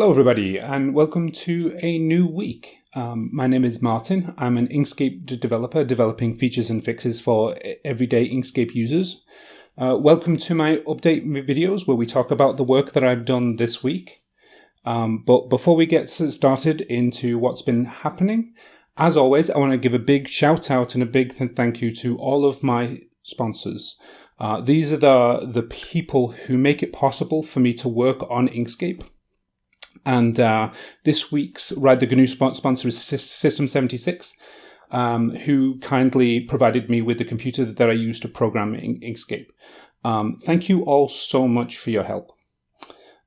Hello, everybody, and welcome to a new week. Um, my name is Martin. I'm an Inkscape developer developing features and fixes for everyday Inkscape users. Uh, welcome to my update videos where we talk about the work that I've done this week. Um, but before we get started into what's been happening, as always, I want to give a big shout out and a big thank you to all of my sponsors. Uh, these are the, the people who make it possible for me to work on Inkscape. And uh, this week's Ride the GNU sponsor is System76, um, who kindly provided me with the computer that I use to program in Inkscape. Um, thank you all so much for your help.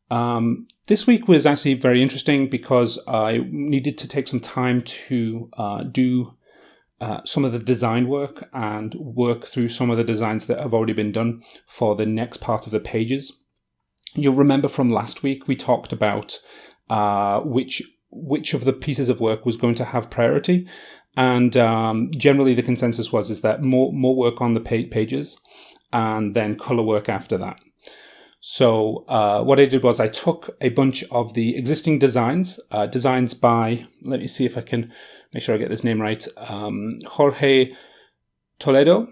Um, this week was actually very interesting because I needed to take some time to uh, do uh, some of the design work and work through some of the designs that have already been done for the next part of the pages. You'll remember from last week we talked about uh, which which of the pieces of work was going to have priority, and um, generally the consensus was is that more more work on the pages, and then color work after that. So uh, what I did was I took a bunch of the existing designs, uh, designs by let me see if I can make sure I get this name right, um, Jorge Toledo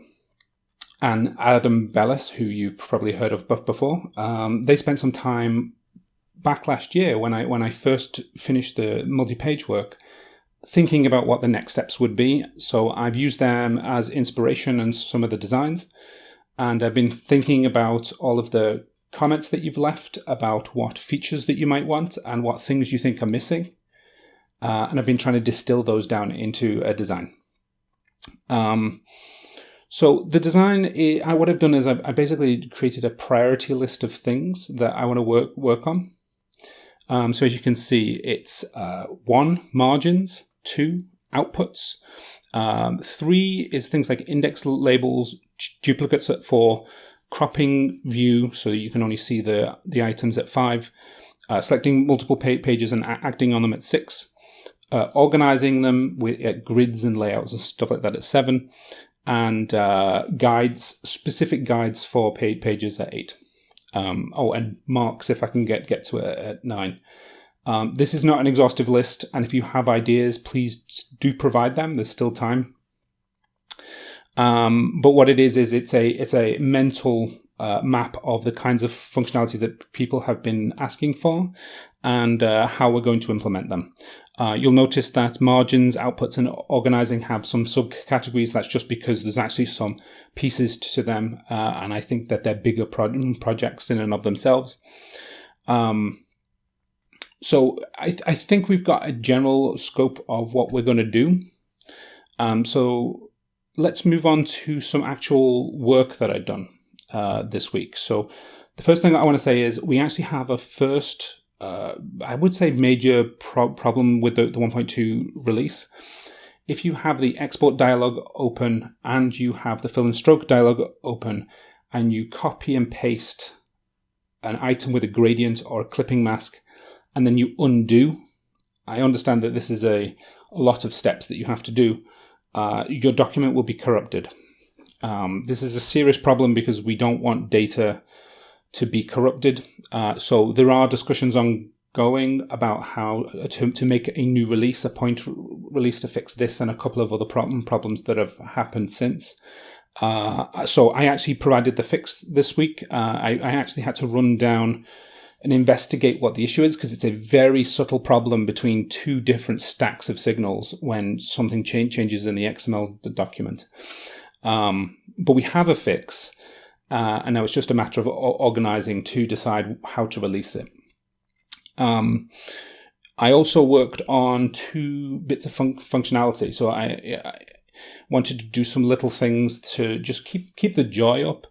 and Adam Belis, who you've probably heard of before. Um, they spent some time back last year when I when I first finished the multi-page work, thinking about what the next steps would be. So I've used them as inspiration and some of the designs, and I've been thinking about all of the comments that you've left about what features that you might want and what things you think are missing. Uh, and I've been trying to distill those down into a design. Um, so the design, I, what I've done is I've, I basically created a priority list of things that I want to work work on. Um, so as you can see, it's uh, one, margins, two, outputs, um, three is things like index labels, duplicates for cropping view, so you can only see the, the items at five, uh, selecting multiple pages and acting on them at six, uh, organizing them with at grids and layouts and stuff like that at seven, and uh, guides, specific guides for paid pages at eight. Um, oh, and marks if I can get, get to it at nine. Um, this is not an exhaustive list, and if you have ideas, please do provide them. There's still time. Um, but what it is is it's a it's a mental uh, map of the kinds of functionality that people have been asking for, and uh, how we're going to implement them. Uh, you'll notice that margins, outputs, and organizing have some subcategories. That's just because there's actually some pieces to them, uh, and I think that they're bigger pro- projects in and of themselves. Um, so I, th- I think we've got a general scope of what we're going to do. Um, so let's move on to some actual work that I've done uh, this week. So the first thing I want to say is we actually have a first uh, I would say major pro- problem with the, the 1.2 release. If you have the export dialog open and you have the fill and stroke dialog open and you copy and paste an item with a gradient or a clipping mask and then you undo, I understand that this is a, a lot of steps that you have to do. Uh, your document will be corrupted. Um, this is a serious problem because we don't want data to be corrupted. Uh, so there are discussions ongoing about how to, to make a new release, a point release to fix this and a couple of other problem problems that have happened since. Uh, so I actually provided the fix this week. Uh, I, I, actually had to run down and investigate what the issue is because it's a very subtle problem between two different stacks of signals when something changes in the XML document. Um, but we have a fix. Uh, and now it's just a matter of organizing to decide how to release it. Um, I also worked on two bits of fun- functionality. So I, I, wanted to do some little things to just keep keep the joy up.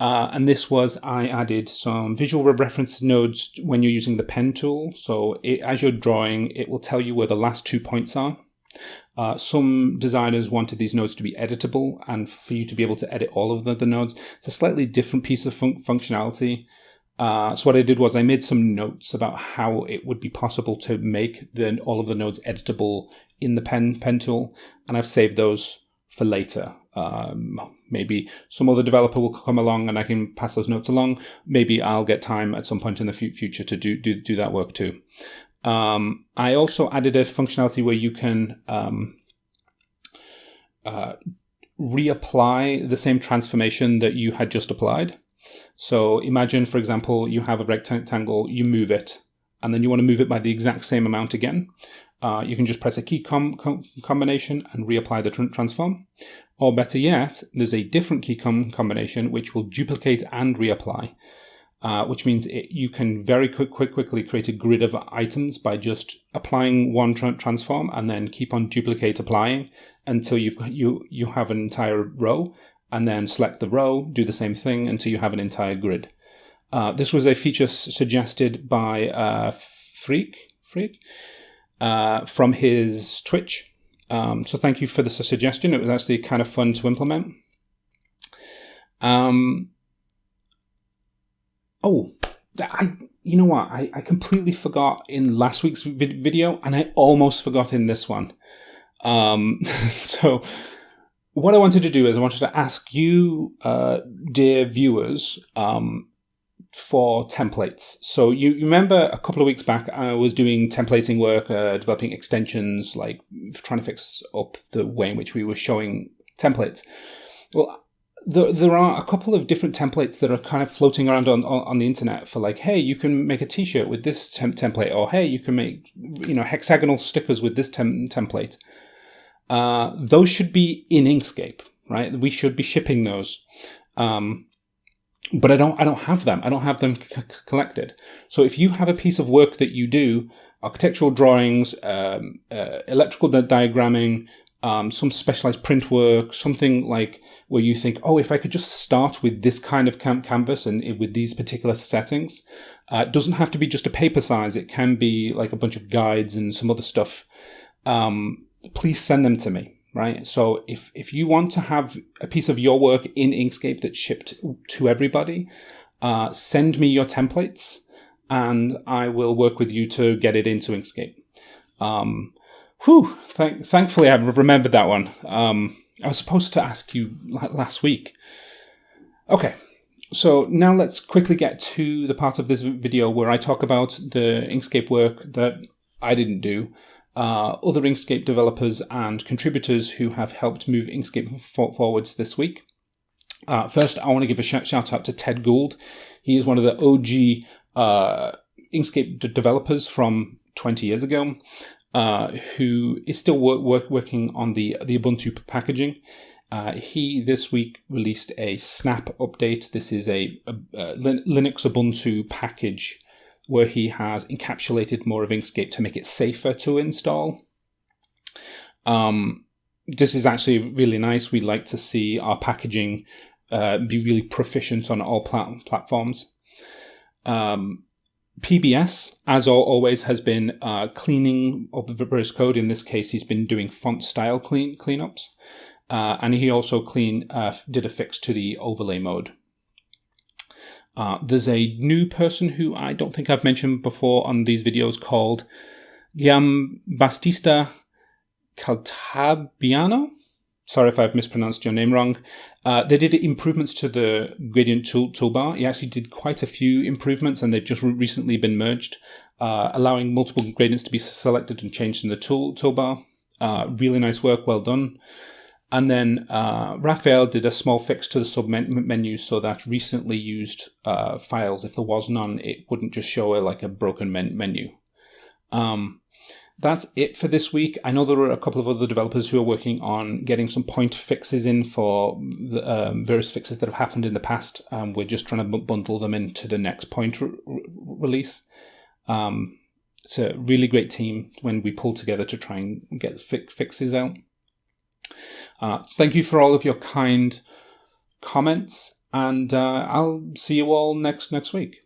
Uh, and this was I added some visual reference nodes when you're using the pen tool. So it, as you're drawing, it will tell you where the last two points are. Uh, some designers wanted these nodes to be editable and for you to be able to edit all of the, the nodes. It's a slightly different piece of fun- functionality. Uh, so what I did was I made some notes about how it would be possible to make the, all of the nodes editable in the pen pen tool, and I've saved those for later. Um, maybe some other developer will come along and I can pass those notes along. Maybe I'll get time at some point in the future to do do, do that work too. Um, I also added a functionality where you can um, uh, reapply the same transformation that you had just applied. So imagine, for example, you have a rectangle, you move it, and then you want to move it by the exact same amount again. Uh, you can just press a key com com combination and reapply the tr transform. Or better yet, there's a different key com combination which will duplicate and reapply, uh, which means it, you can very quick, quick, quickly create a grid of items by just applying one tra transform and then keep on duplicate applying until you've got you you have an entire row, and then select the row, do the same thing until you have an entire grid. Uh, this was a feature suggested by uh, Freak Freak uh, from his Twitch. Um, so thank you for the suggestion. It was actually kind of fun to implement. Um, oh, I you know what? I, I completely forgot in last week's video, and I almost forgot in this one. Um, so what I wanted to do is I wanted to ask you, uh, dear viewers, um, for templates. So you, you, remember a couple of weeks back, I was doing templating work, uh, developing extensions, like trying to fix up the way in which we were showing templates. Well, there, there are a couple of different templates that are kind of floating around on, on, on the internet for like, hey, you can make a t-shirt with this temp template, or hey, you can make, you know, hexagonal stickers with this tem template. Uh, those should be in Inkscape, right? We should be shipping those. Um, but I don't I don't have them. I don't have them collected. So if you have a piece of work that you do, architectural drawings, um, uh, electrical diagramming, um, some specialized print work, something like where you think, oh, if I could just start with this kind of canvas and with these particular settings, uh, it doesn't have to be just a paper size. It can be like a bunch of guides and some other stuff. Um, please send them to me right? So if, if you want to have a piece of your work in Inkscape that's shipped to everybody, uh, send me your templates and I will work with you to get it into Inkscape. Um, whew, th thankfully I've remembered that one. Um, I was supposed to ask you last week. Okay, so now let's quickly get to the part of this video where I talk about the Inkscape work that I didn't do uh, other Inkscape developers and contributors who have helped move Inkscape for forwards this week. Uh, first, I want to give a sh shout out to Ted Gould. He is one of the OG uh, Inkscape developers from 20 years ago, uh, who is still work, work, working on the, the Ubuntu packaging. Uh, he this week released a snap update. This is a, a, a Linux Ubuntu package where he has encapsulated more of Inkscape to make it safer to install. Um, this is actually really nice. We'd like to see our packaging uh, be really proficient on all plat- platforms. Um, PBS, as always, has been uh, cleaning up various code. In this case, he's been doing font style clean cleanups, uh, and he also clean uh, did a fix to the overlay mode. Uh, there's a new person who I don't think I've mentioned before on these videos called Giambattista Caltabiano. Sorry if I've mispronounced your name wrong. Uh, they did improvements to the gradient tool toolbar. He actually did quite a few improvements and they've just recently been merged, uh, allowing multiple gradients to be selected and changed in the tool toolbar. Uh, really nice work, well done. And then uh, Raphael did a small fix to the sub menu so that recently used uh, files, if there was none, it wouldn't just show a, like a broken men menu. Um, that's it for this week. I know there are a couple of other developers who are working on getting some point fixes in for the um, various fixes that have happened in the past. Um, we're just trying to bundle them into the next point re release. Um, it's a really great team when we pull together to try and get fi fixes out. Uh, thank you for all of your kind comments, and uh, I'll see you all next next week.